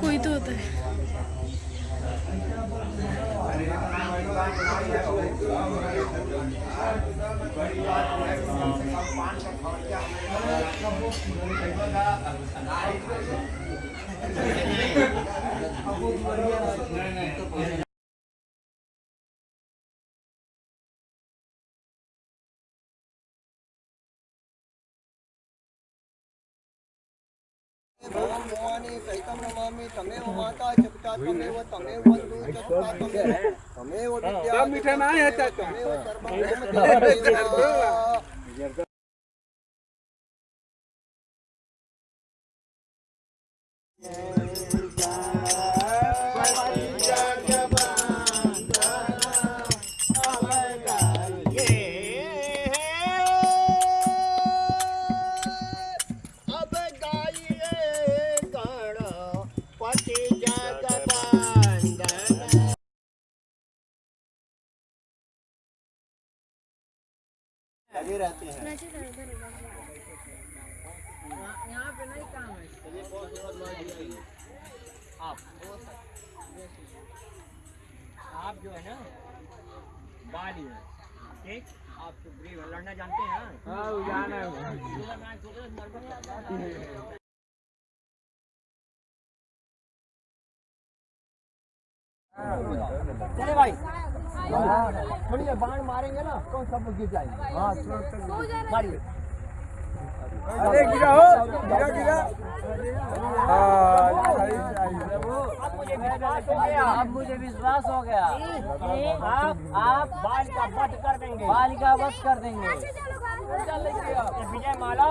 कोई तो होता है। વિદ્યા મીઠા ના હતા लगे रहते हैं। आप जो है ना बाली है। ठीक? आप सुग्रीव लड़ना जानते हैं हाँ? जाना चले भाई। थोड़ी देर बाण मारेंगे ना तो सब गिर जाएँगे। हाँ मारिए। अरे गिरा हो गिरा गिरा। अब मुझे विश्वास हो गया। अब मुझे विश्वास हो गया। कि आप आप बाल का वध कर देंगे। बाल का वध कर देंगे। विजय माला।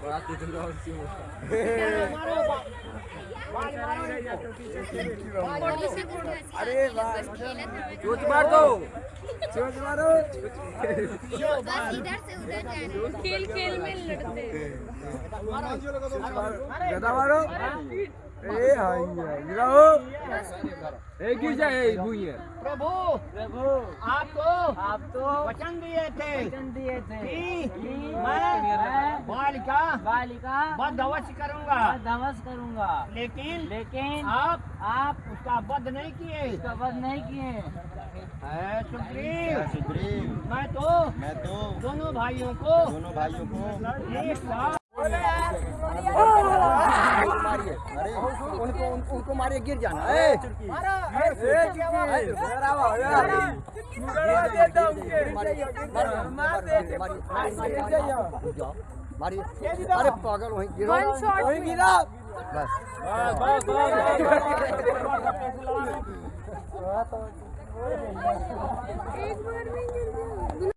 सुग्रीव आप अरे चोट मार दो चोट मारो बस इधर से उधर जाना खेल खेल में लड़ते। हैं गदा मारो। ए हाय गिरा ए गिर जाए भूइए प्रभु प्रभु। आप तो आप तो वचन दिए थे। वचन दिए थे। कि मैं बालिका बालिका वध अवश्य करूँगा। वध अवश्य करूँगा। लेकिन लेकिन आप आप उसका वध नहीं किए। उसका वध नहीं किए। है सुग्रीव। सुग्रीव। मैं तो मैं तो दोनों भाइयों को दोनों भाइयों को एक साथ मारिए अरे उनको उनको मारिए गिर जाना ए मारिए अरे पागल वहीं गिरो वहीं। गिरा बस एक बार में गिर गया।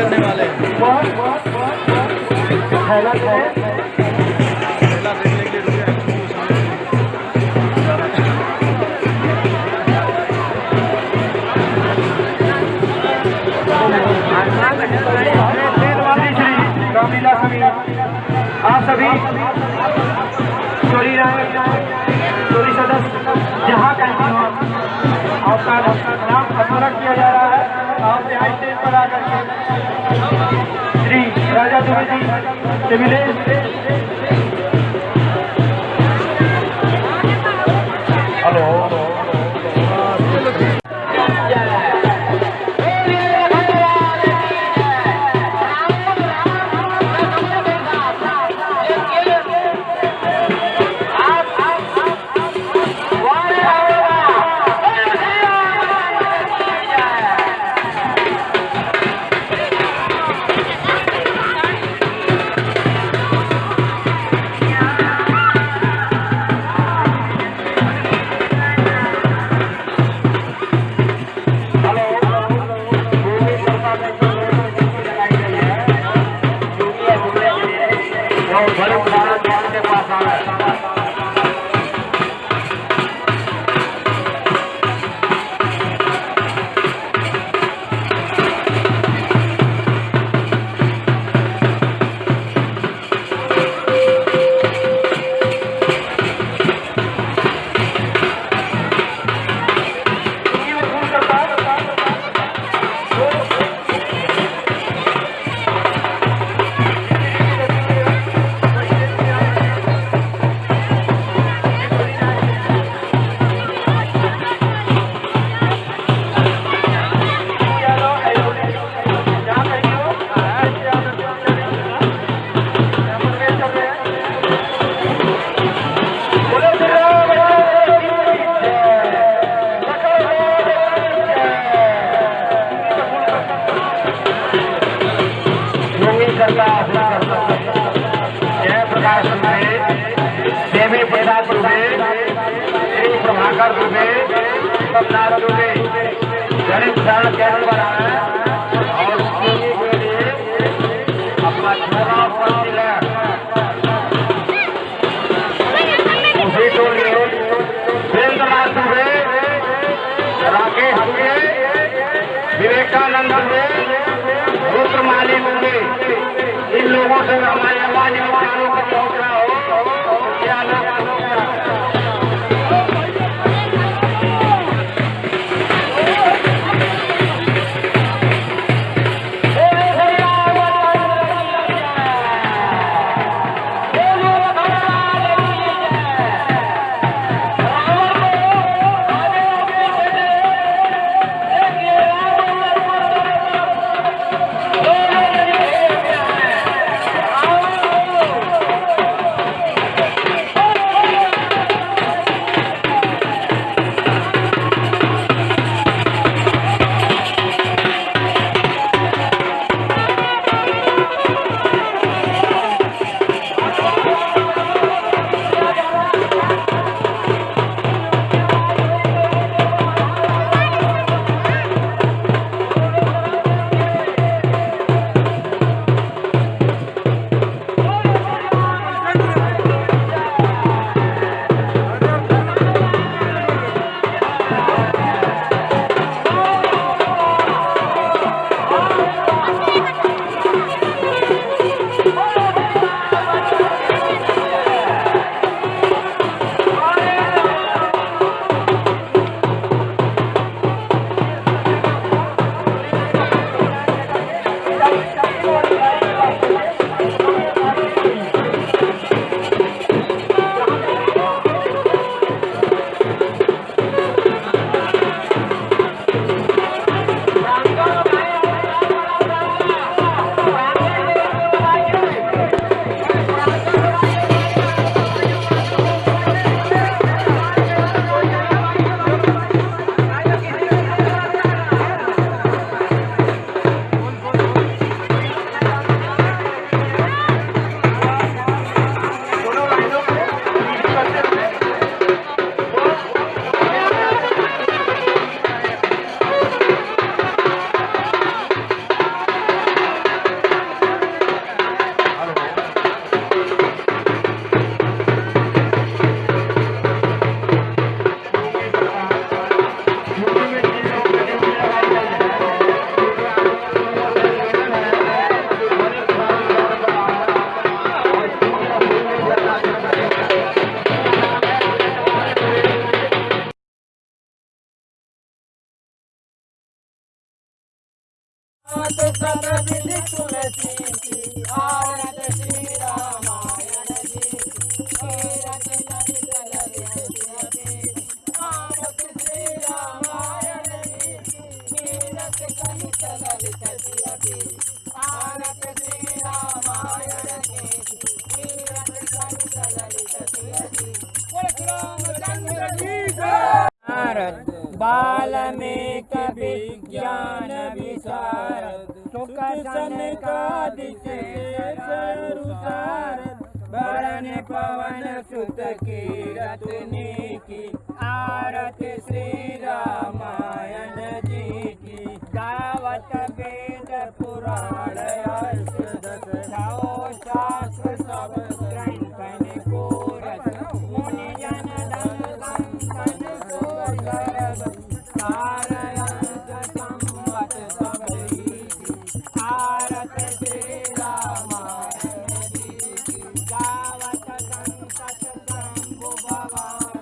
करने वाले। हैं जी प्रभाकर दुबे कमनाथ दुबे प्रसाद केंद्र पर आए और योगी के लिए अपना छोटा पर्ची ले उसी टोली वीरेंद्रनाथ दुबे राकेश दुबे विवेकानंद दुबे रुद्र माली होंगे इन लोगों से हमारी आवाज़ इन कानों को पहुँच हो। Yeah.